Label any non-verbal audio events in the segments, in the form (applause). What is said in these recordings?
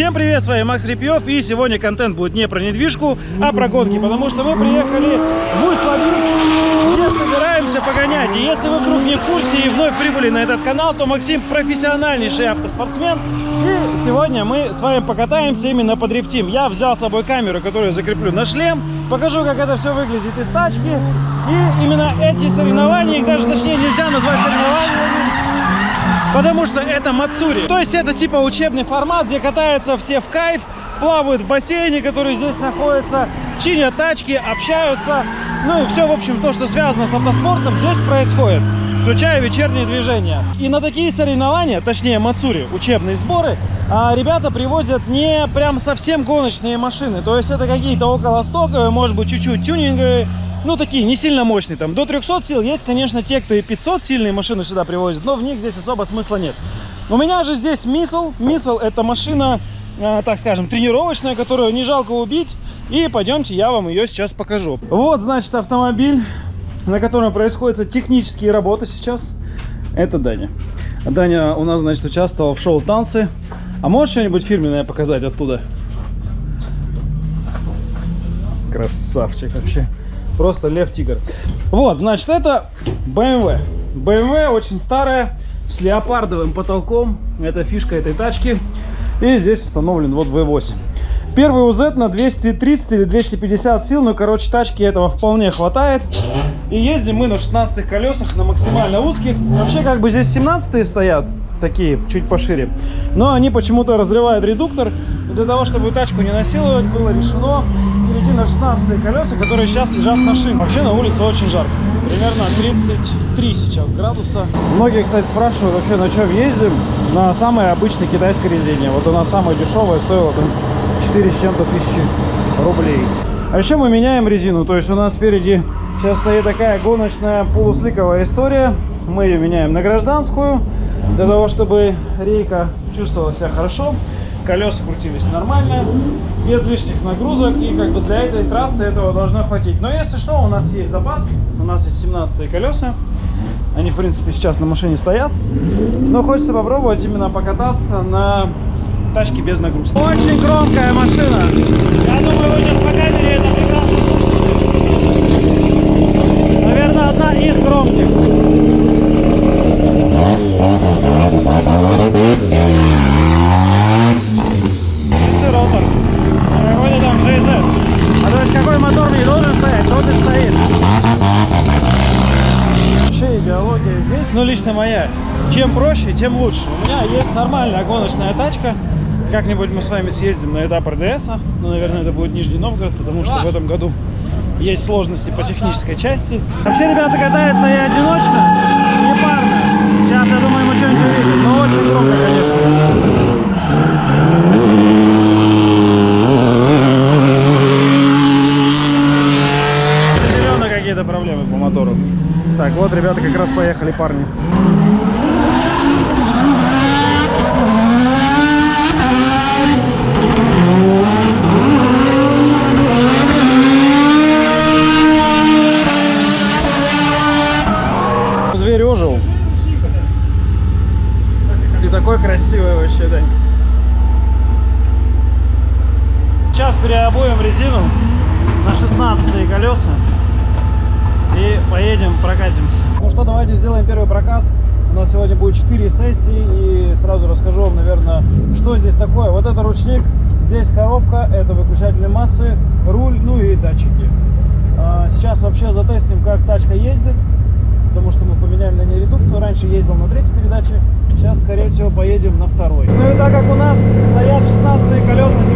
Всем привет, с вами Макс Репьев, и сегодня контент будет не про недвижку, а про гонки, потому что мы приехали в где собираемся погонять. И если вы вдруг не в курсе и вновь прибыли на этот канал, то Максим профессиональнейший автоспортсмен, и сегодня мы с вами покатаемся именно по дрифтим. Я взял с собой камеру, которую закреплю на шлем, покажу, как это все выглядит из тачки, и именно эти соревнования, их даже точнее нельзя назвать соревнованиями, Потому что это Мацури. То есть это типа учебный формат, где катаются все в кайф, плавают в бассейне, который здесь находится, чинят тачки, общаются. Ну и все, в общем, то, что связано с автоспортом, здесь происходит включая вечерние движения. И на такие соревнования, точнее Мацури, учебные сборы, а, ребята привозят не прям совсем гоночные машины. То есть это какие-то около стоковые, может быть чуть-чуть тюнинговые, ну, такие не сильно мощные, там, до 300 сил. Есть, конечно, те, кто и 500 сильные машины сюда привозят, но в них здесь особо смысла нет. У меня же здесь Мисл. Мисл это машина, э, так скажем, тренировочная, которую не жалко убить. И пойдемте, я вам ее сейчас покажу. Вот, значит, автомобиль, на котором происходят технические работы сейчас. Это Даня. Даня у нас, значит, участвовал в шоу «Танцы». А можешь что-нибудь фирменное показать оттуда? Красавчик вообще. Просто лев-тигр. Вот, значит, это BMW. BMW очень старая, с леопардовым потолком. Это фишка этой тачки. И здесь установлен вот V8. Первый УЗ на 230 или 250 сил, но, короче, тачки этого вполне хватает. И ездим мы на 16 колесах, на максимально узких. Вообще, как бы здесь 17 стоят, такие, чуть пошире. Но они почему-то разрывают редуктор. И для того, чтобы тачку не насиловать, было решено перейти на 16 колеса, которые сейчас лежат на шине. Вообще на улице очень жарко. Примерно 33 сейчас градуса. Многие, кстати, спрашивают вообще, на чем ездим. На самой обычной китайской резине. Вот она самая дешевая, стоила там 4 с чем-то тысячи рублей. А еще мы меняем резину. То есть у нас спереди сейчас стоит такая гоночная полусликовая история. Мы ее меняем на гражданскую. Для того, чтобы рейка чувствовала себя хорошо колеса крутились нормально, без лишних нагрузок, и как бы для этой трассы этого должно хватить. Но если что, у нас есть запас, у нас есть 17 колеса, они, в принципе, сейчас на машине стоят, но хочется попробовать именно покататься на тачке без нагрузки. Очень громкая машина, я думаю, вы сейчас по камере это прекрасно Наверное, одна из громких. Чистый ротор. Какой-то там GZ. А то есть какой мотор не должен стоять, тот и стоит. Вообще идеология здесь, ну лично моя. Чем проще, тем лучше. У меня есть нормальная гоночная тачка. Как-нибудь мы с вами съездим на этап РДС. -а. Ну, наверное, это будет Нижний Новгород, потому что в этом году есть сложности по технической части. Вообще, ребята катаются и одиночно, и парно. Сейчас, я думаю, мы что-нибудь увидим. Но очень громко, конечно. Определенно какие-то проблемы по мотору. Так, вот ребята как раз поехали, парни. Красивый вообще, Дань. Сейчас переобуем резину на 16 колеса и поедем прокатимся. Ну что, давайте сделаем первый прокат. У нас сегодня будет 4 сессии и сразу расскажу вам, наверное, что здесь такое. Вот это ручник, здесь коробка, это выключатель массы, руль, ну и датчики. А, Сейчас вообще затестим, как тачка ездит, потому что мы поменяем на ней редукцию. Раньше ездил на третьей передаче, сейчас, скорее всего, поедем на второй. Ну и так как у нас стоят 16 колеса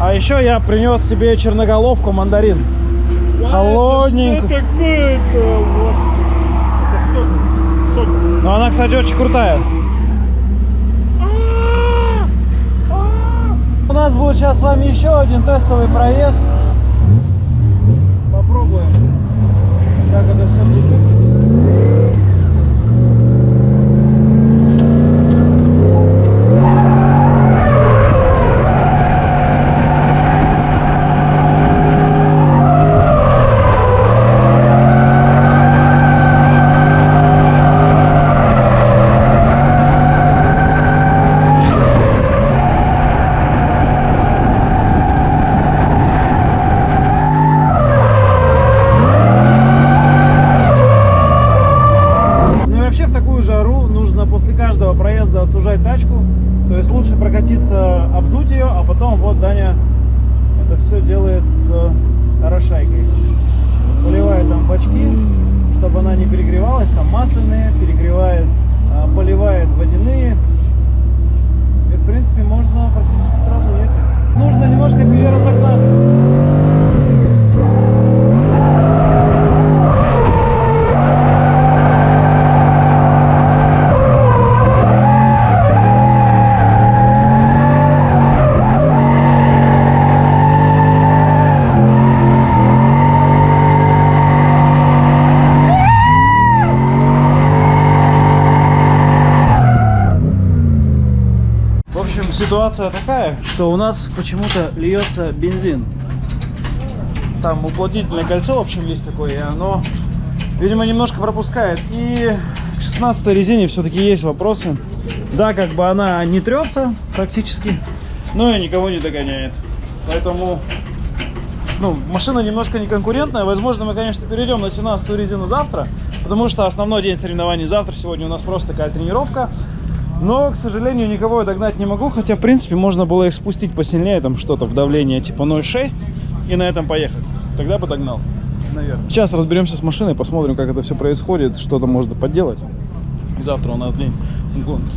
А еще я принес себе черноголовку мандарин. Холодненько. Что такое-то? Вот. Это сок. Сок. Но она, кстати, очень крутая. У нас будет сейчас с вами еще один тестовый проезд. Попробуем, как это все будет. Ну и вообще в такую жару нужно после каждого проезда остужать тачку. То есть лучше прокатиться, обдуть ее, а потом вот Даня это все делает с орошайкой. Поливает там бачки, она не перегревалась, там масляные, перегревает, а, поливает водяные. И в принципе можно практически сразу ехать. Нужно немножко переразогнаться. Ситуация такая, что у нас почему-то льется бензин. Там уплотнительное кольцо, в общем, есть такое, и оно, видимо, немножко пропускает. И к 16 резине все-таки есть вопросы. Да, как бы она не трется практически, но и никого не догоняет. Поэтому, ну, машина немножко неконкурентная. Возможно, мы, конечно, перейдем на 17 резину завтра, потому что основной день соревнований завтра. Сегодня у нас просто такая тренировка. Но, к сожалению, никого я догнать не могу, хотя, в принципе, можно было их спустить посильнее, там что-то в давление типа 0,6 и на этом поехать. Тогда бы догнал, наверное. Сейчас разберемся с машиной, посмотрим, как это все происходит, что-то можно подделать. Завтра у нас день гонки.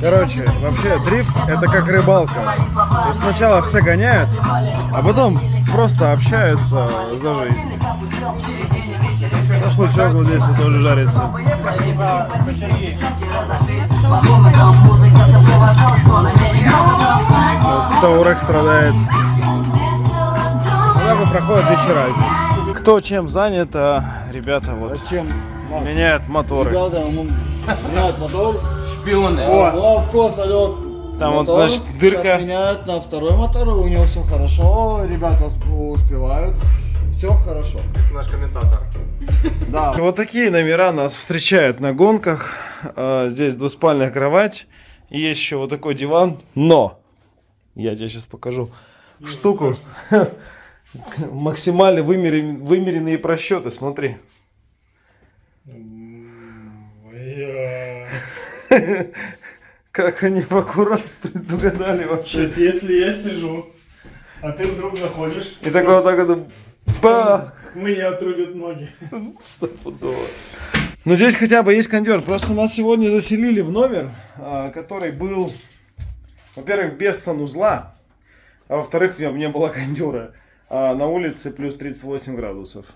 Короче, вообще дрифт это как рыбалка. То есть сначала все гоняют, а потом просто общаются за жизнь. Шашлычок вот здесь вот тоже жарится. Таурек страдает. Вот так вот проходят вечера здесь. Кто чем занят, а ребята вот Зачем? меняют моторы. Ребята, ему меняют мотор. Шпионы. О, салют. Там вот, мотор. значит, дырка. Сейчас меняют на второй мотор, у него все хорошо, ребята усп- успевают. Все хорошо. Наш комментатор. Да. Вот такие номера нас встречают на гонках. А, Здесь двуспальная кровать. И есть еще вот такой диван. Но! Я тебе сейчас покажу штуку. (laughs) (laughs) Максимально вымерен- вымеренные просчеты, смотри. Как они аккуратно предугадали То вообще. есть, если я сижу, а ты вдруг заходишь, И такой вот так вот бах! мне отрубят ноги. Стопудово. Но здесь хотя бы есть кондер. Просто нас сегодня заселили в номер, а, который был, во-первых, без санузла, а во-вторых, в нем не было кондера. А на улице плюс 38 градусов.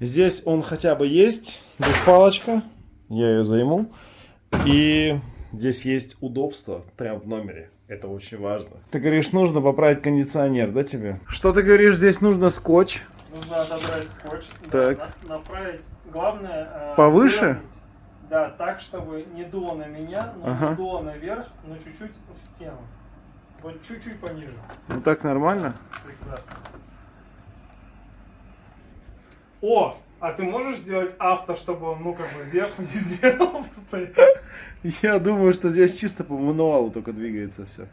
Здесь он хотя бы есть, здесь палочка, я ее займу. И здесь есть удобство прямо в номере. Это очень важно. Ты говоришь, нужно поправить кондиционер, да тебе? Что ты говоришь, здесь нужно скотч? Нужно отобрать скотч, Так. да, на- направить. Главное... э, Повыше? выровнять. Да, так, чтобы не дуло на меня, но Ага. не дуло наверх, но чуть-чуть в стену. Вот чуть-чуть пониже. Ну так нормально? Прекрасно. О, а ты можешь сделать авто, чтобы он, ну, как бы вверх не (laughs) сделал постоянно? Я думаю, что здесь чисто по мануалу только двигается все.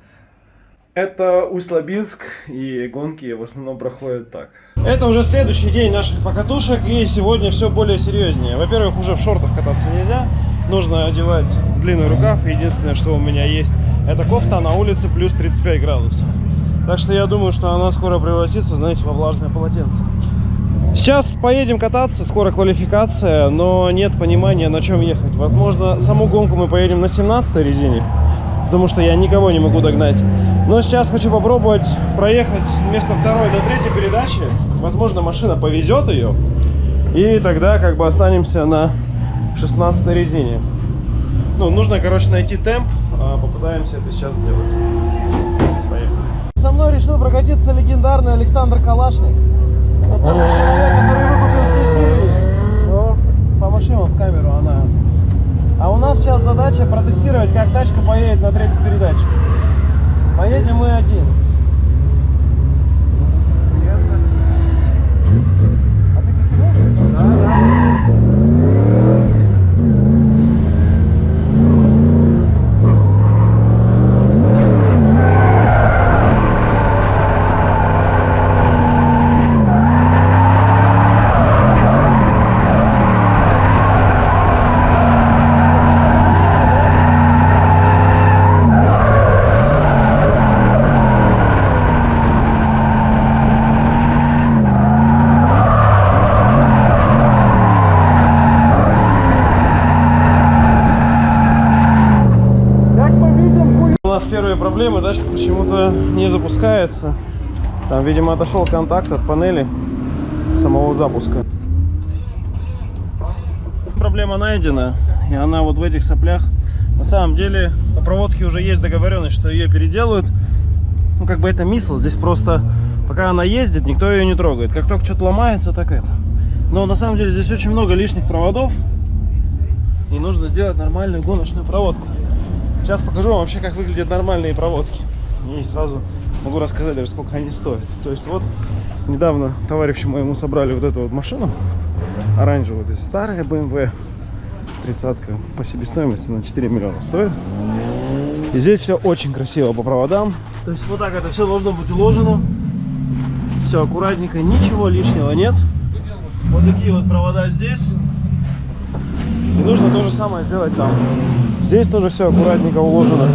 Это Усть-Лабинск, и гонки в основном проходят так. Это уже следующий день наших покатушек, и сегодня все более серьезнее. Во-первых, уже в шортах кататься нельзя, нужно одевать длинный рукав. Единственное, что у меня есть, это кофта на улице плюс 35 градусов. Так что я думаю, что она скоро превратится, знаете, во влажное полотенце. Сейчас поедем кататься, скоро квалификация, но нет понимания, на чем ехать. Возможно, саму гонку мы поедем на 17 резине, потому что я никого не могу догнать. Но сейчас хочу попробовать проехать вместо второй до третьей передачи. Возможно, машина повезет ее, и тогда как бы останемся на 16 резине. Ну, нужно, короче, найти темп, а, попытаемся это сейчас сделать. Поехали. Со мной решил прокатиться легендарный Александр Калашник. Тот самый человек, который выкупил все серии. О, помаши ему в камеру, она. А у нас сейчас задача протестировать, как тачка поедет на третьей передаче. Поедем мы один. А ты пристегнулся? Да. Как мы видим, хуй- у нас первые проблемы, тачка почему-то не запускается. Там, видимо, отошел контакт от панели самого запуска. Проблема найдена, и она вот в этих соплях. На самом деле, по проводке уже есть договоренность, что ее переделают. Ну, как бы это мисло, здесь просто, пока она ездит, никто ее не трогает. Как только что-то ломается, так это. Но на самом деле здесь очень много лишних проводов, и нужно сделать нормальную гоночную проводку. Сейчас покажу вам вообще, как выглядят нормальные проводки. И сразу могу рассказать даже, сколько они стоят. То есть вот недавно товарищу моему собрали вот эту вот машину. Оранжевую, то есть старая BMW. Тридцатка по себестоимости на 4 миллиона стоит. И здесь все очень красиво по проводам. То есть вот так это все должно быть уложено. Все аккуратненько, ничего лишнего нет. Вот такие вот провода здесь. И нужно то же самое сделать там. Здесь тоже все аккуратненько уложено.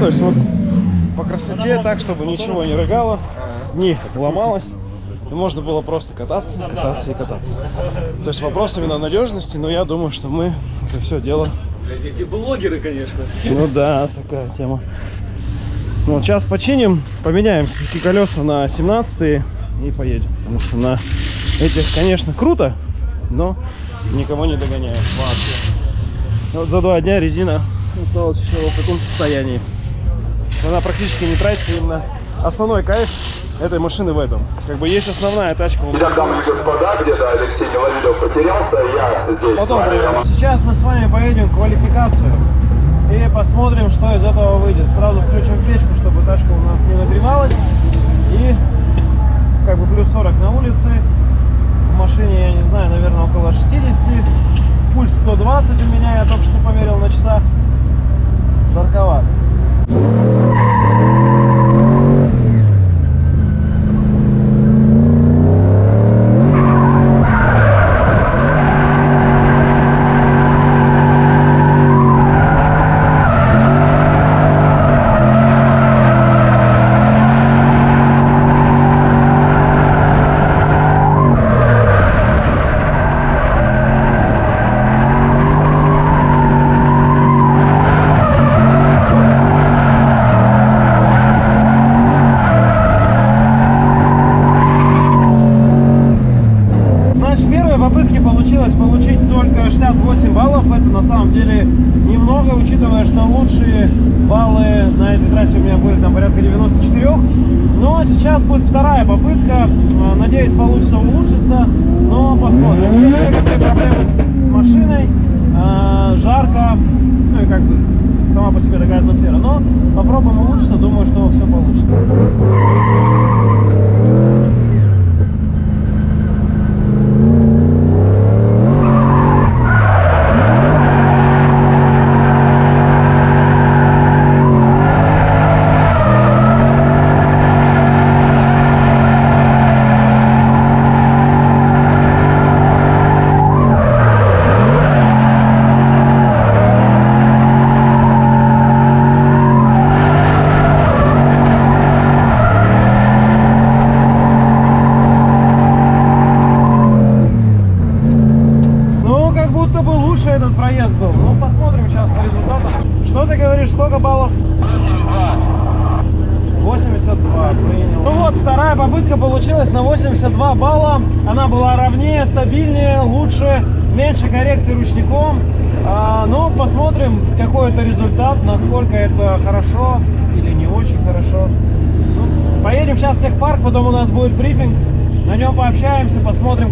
То есть вот по красоте так, чтобы ничего не рыгало, не ломалось. И можно было просто кататься, кататься и кататься. То есть вопрос именно надежности, но я думаю, что мы это все дело... Эти блогеры, конечно. Ну да, такая тема. Ну, вот сейчас починим, поменяем все-таки колеса на 17 и поедем. Потому что на этих, конечно, круто, но никого не догоняет вообще. Вот за два дня резина осталась еще в таком состоянии. Она практически не тратится именно основной кайф этой машины в этом. Как бы есть основная тачка. вот Итак, дамы и господа, где-то Алексей Миловидов потерялся, я здесь Потом. Сейчас мы с вами поедем в квалификацию и посмотрим, что из этого выйдет. Сразу включим печку, чтобы тачка у нас не нагревалась. И как бы плюс 40 на улице. Машине, я не знаю, наверное, около 60. Пульс 120 у меня, я только что померил на часах. Жарковато.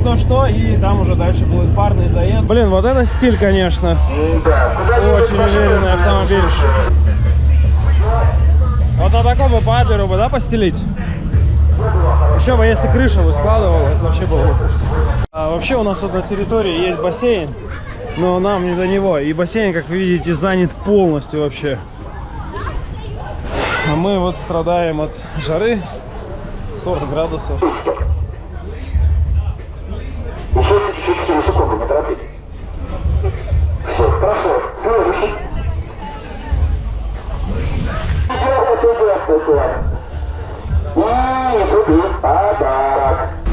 Кто что, и там уже дальше будет парный заезд. Блин, вот это стиль, конечно. Очень уверенный автомобиль. Вот на таком бы по бы, да, постелить? Еще бы, если крыша бы складывалась, вообще было бы. А, вообще у нас тут на территории есть бассейн, но нам не до него. И бассейн, как вы видите, занят полностью вообще. А мы вот страдаем от жары 40 градусов.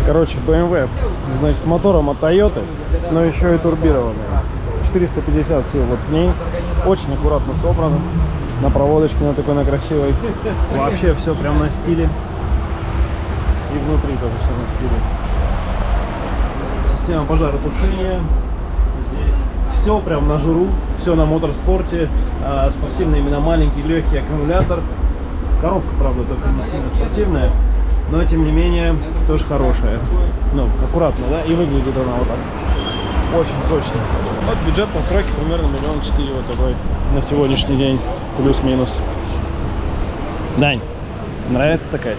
Короче, BMW, значит, с мотором от Toyota, но еще и турбированная. 450 сил вот в ней. Очень аккуратно собрано. На проводочке на такой, на красивой. Вообще все прям на стиле. И внутри тоже все на стиле. Система пожаротушения. Здесь все прям на жиру. Все на моторспорте. А, спортивный именно маленький, легкий аккумулятор. Коробка, правда, только не сильно спортивная. Но, тем не менее, тоже хорошая. Ну, аккуратно, да? И выглядит она вот так. Очень точно. Вот бюджет постройки примерно миллион четыре вот такой на сегодняшний день. Плюс-минус. Дань, нравится такая?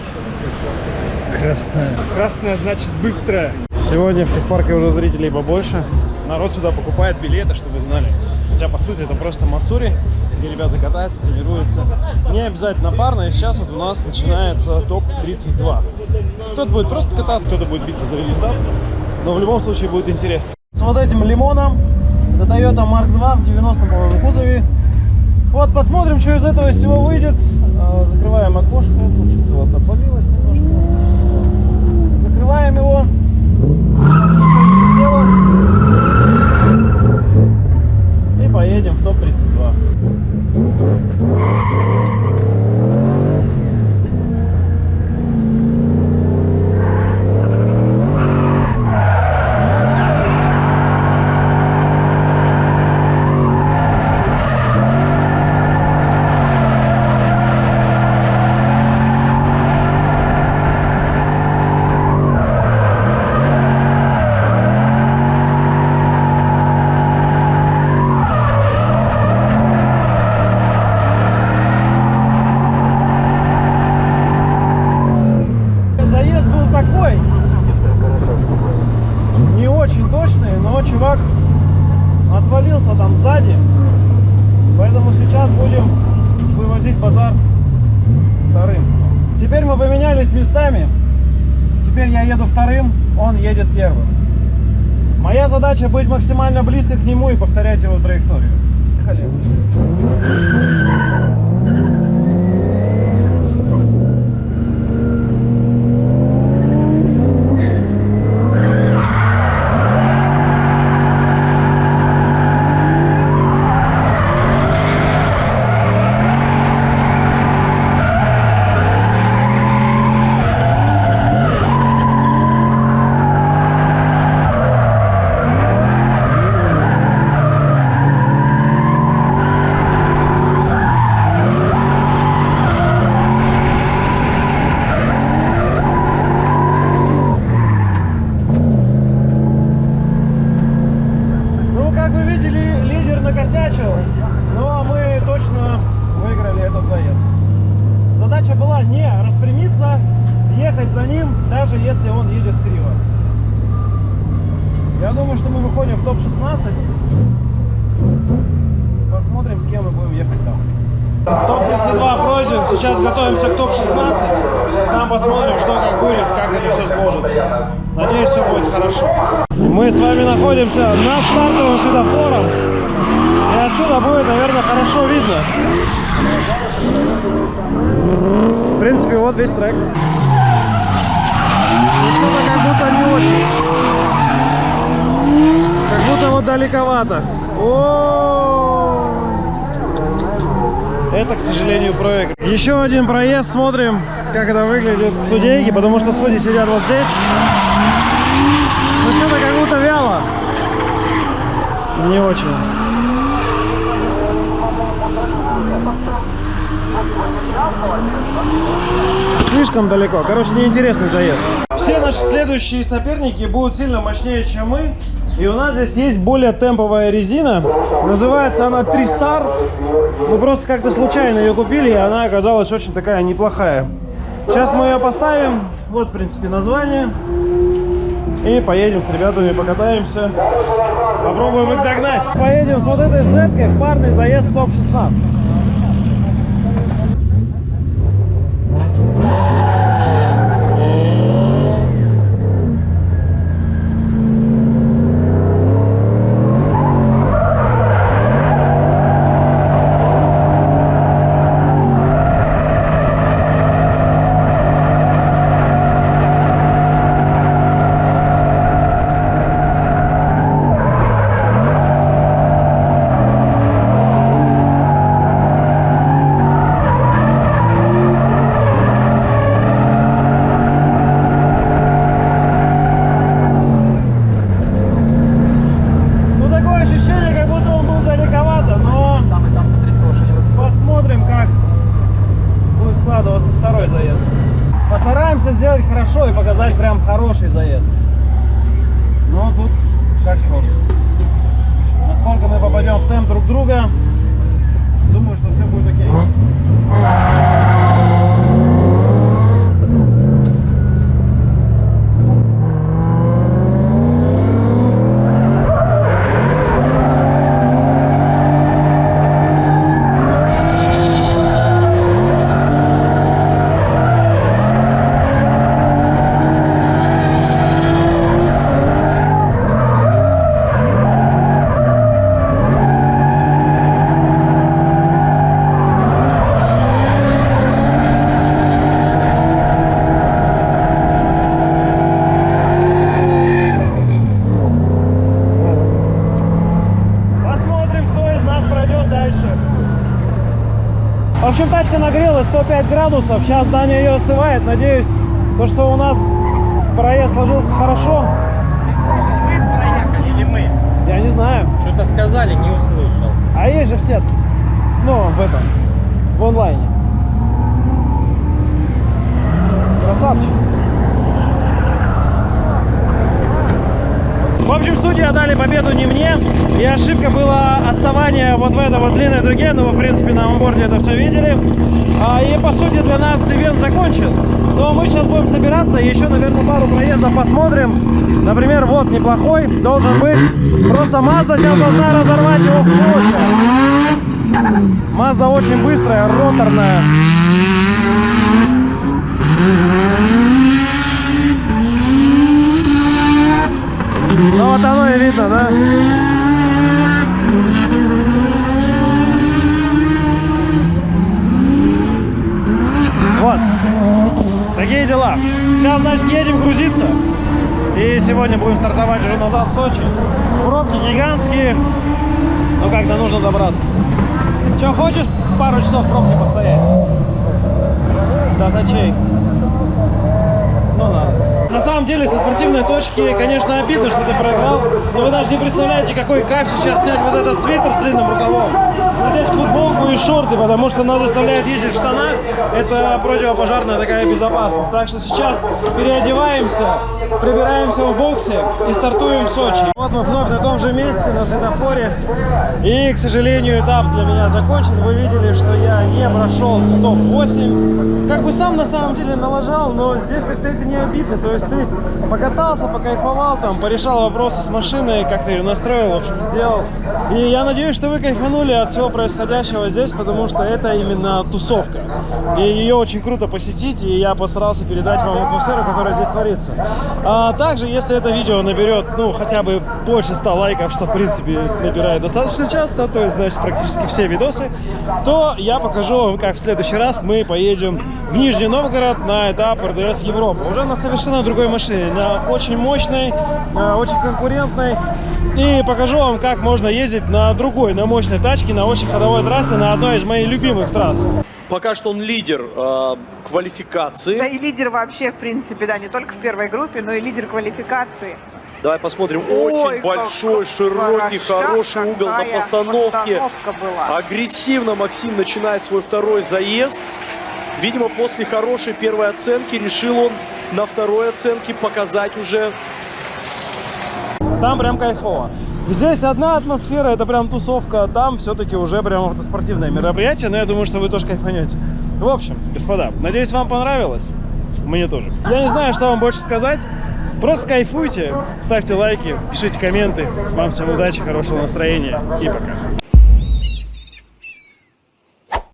Красная. Красная значит быстрая. Сегодня в техпарке уже зрителей побольше. Народ сюда покупает билеты, чтобы вы знали. Хотя, по сути, это просто Мацури, где ребята катаются, тренируются. Не обязательно парно, и сейчас вот у нас начинается топ-32. Кто-то будет просто кататься, кто-то будет биться за результат. Но в любом случае будет интересно. С вот этим лимоном, это Toyota Mark II в 90 по-моему, кузове. Вот, посмотрим, что из этого всего выйдет. А, Закрываем окошко. Тут что-то вот отвалилось немножко. Закрываем его. И поедем в топ-32. Thank you. Задача быть максимально близко к нему и повторять его траекторию. Поехали. Ну, как вы видели, лидер накосячил, но мы точно выиграли этот заезд. Задача была не распрямиться, ехать за ним, даже если он едет криво. Я думаю, что мы выходим в топ-16. Посмотрим, с кем мы будем ехать там. Топ-32 пройден, сейчас готовимся к топ-16. Там посмотрим, что как будет, как это все сложится. Надеюсь, все будет хорошо. Мы с вами находимся на стартовом светофором. И отсюда будет, наверное, хорошо видно. В принципе, вот весь трек. И Что-то как будто не очень. Как будто вот далековато. О! Это, к сожалению, проигрыш. Еще один проезд. Смотрим, как это выглядит в студейке, потому что судьи сидят вот здесь. Ну, что-то как будто вяло. Не очень. Слишком далеко. Короче, неинтересный заезд. Все наши следующие соперники будут сильно мощнее, чем мы. И у нас здесь есть более темповая резина. Называется она 3 Star. Мы просто как-то случайно ее купили, и она оказалась очень такая неплохая. Сейчас мы ее поставим. Вот, в принципе, название. И поедем с ребятами, покатаемся. Попробуем их догнать. Поедем с вот этой z в парный заезд в топ-16. Ну, такое ощущение, как будто он был далековато, но посмотрим, как будет складываться второй заезд. Постараемся сделать хорошо и показать прям хороший заезд. Но тут как сложится. Насколько мы попадем в темп друг друга, думаю, что все будет окей. Посмотрим, кто из нас пройдет дальше. В общем, тачка нагрелась 105 градусов. Сейчас Даня ее остывает. Надеюсь, то, что у нас проезд сложился хорошо. Вы проехали или мы? Я не знаю. Что-то сказали, не услышал. А есть же в сетке. Ну, в этом. В онлайне. Красавчик. В общем, судьи отдали победу не мне. И ошибка была отставание вот в этой вот длинной дуге. Ну, вы, в принципе, на онборде это все видели. А, и, по сути, для нас ивент закончен. Но мы сейчас будем собираться. Еще, наверное, пару проездов посмотрим. Например, вот неплохой должен быть. Просто Mazda сейчас должна разорвать его в клочья. Mazda очень быстрая, роторная. Ну вот оно и видно, да? Вот. Такие дела. Сейчас, значит, едем грузиться. И сегодня будем стартовать уже назад в Сочи. Пробки гигантские. Но как-то нужно добраться. Че, хочешь пару часов в пробке постоять? До Сочей. Самом деле, со спортивной точки, конечно, обидно, что ты проиграл, но вы даже не представляете, какой кайф сейчас снять вот этот свитер с длинным рукавом, надеть футболку и шорты, потому что нас заставляют ездить в штанах, это противопожарная такая безопасность. Так что сейчас переодеваемся, прибираемся в боксе и стартуем в Сочи. Вот мы вновь на том же месте, на светофоре, и, к сожалению, этап для меня закончен. Вы видели, что я не прошел в топ-8. Как бы сам на самом деле налажал, но здесь как-то это не обидно. То есть ты покатался, покайфовал, там, порешал вопросы с машиной, как-то ее настроил, в общем, сделал. И я надеюсь, что вы кайфанули от всего происходящего здесь, потому что это именно тусовка. И ее очень круто посетить, и я постарался передать вам атмосферу, которая здесь творится. А также, если это видео наберет, ну, хотя бы больше 100 лайков, что, в принципе, набирает достаточно часто, то есть, значит, практически все видосы, то я покажу вам, как в следующий раз мы поедем в Нижний Новгород на этап РДС Европа. Уже на совершенно другой машине, на очень мощной, э, очень конкурентной. И покажу вам, как можно ездить на другой, на мощной тачке, на очень ходовой трассе, на одной из моих любимых трасс. Пока что он лидер э, квалификации. Да и лидер вообще, в принципе, да, не только в первой группе, но и лидер квалификации. Давай посмотрим. Ой, Очень как большой, широкий, хороший угол на постановке. постановка была. Агрессивно Максим начинает свой второй заезд. Видимо, после хорошей первой оценки решил он на второй оценке показать уже Там прям кайфово. Здесь одна атмосфера, это прям тусовка, там все-таки уже прям автоспортивное мероприятие, но я думаю, что вы тоже кайфанете. В общем, господа, надеюсь, вам понравилось. Мне тоже. Я не знаю, что вам больше сказать. Просто кайфуйте, ставьте лайки, пишите комменты. Вам всем удачи, хорошего настроения и пока.